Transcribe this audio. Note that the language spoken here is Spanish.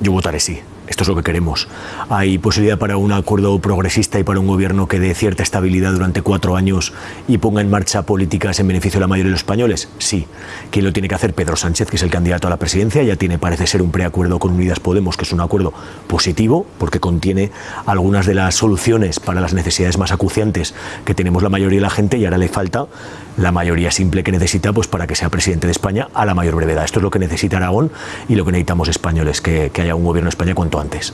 Yo votaré sí. Esto es lo que queremos. ¿Hay posibilidad para un acuerdo progresista y para un gobierno que dé cierta estabilidad durante cuatro años y ponga en marcha políticas en beneficio de la mayoría de los españoles? Sí. ¿Quién lo tiene que hacer? Pedro Sánchez, que es el candidato a la presidencia. Ya tiene, parece ser, un preacuerdo con Unidas Podemos, que es un acuerdo positivo, porque contiene algunas de las soluciones para las necesidades más acuciantes que tenemos la mayoría de la gente y ahora le falta la mayoría simple que necesita pues, para que sea presidente de España a la mayor brevedad. Esto es lo que necesita Aragón y lo que necesitamos españoles, que, haya un gobierno de España cuanto antes.